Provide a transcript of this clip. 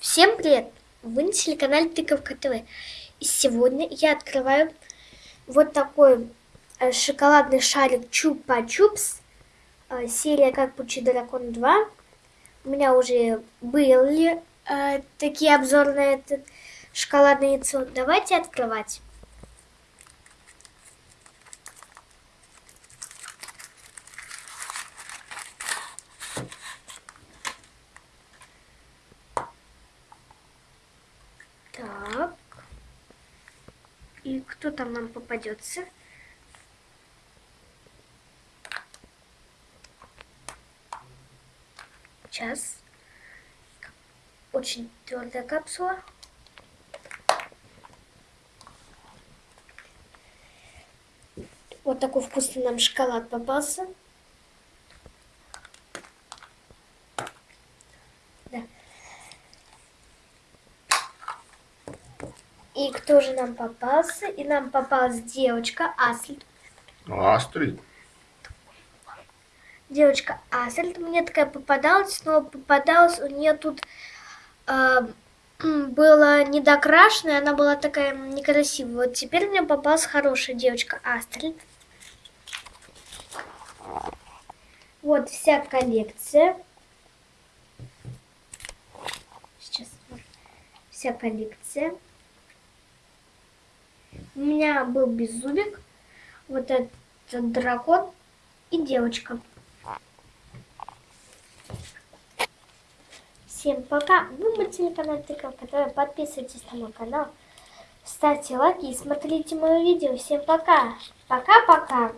Всем привет! Вы на телеканале Тыковка ТВ. И сегодня я открываю вот такой э, шоколадный шарик Чупа-Чупс. Э, серия Как получить дракон 2. У меня уже были э, такие обзоры на это шоколадное яйцо. Давайте открывать. Кто там нам попадется? Сейчас. Очень твердая капсула. Вот такой вкусный нам шоколад попался. И кто же нам попался? И нам попалась девочка Астрид. Астрид. Девочка Астрид мне такая попадалась, но попадалась у нее тут э, было недокрашенная, она была такая некрасивая. Вот теперь мне попалась хорошая девочка Астрид. Вот вся коллекция. Сейчас вся коллекция. У меня был беззубик, вот этот дракон и девочка. Всем пока. Вы на телеканале Тыковка ТВ. Подписывайтесь на мой канал. Ставьте лайки и смотрите мои видео. Всем пока. Пока-пока.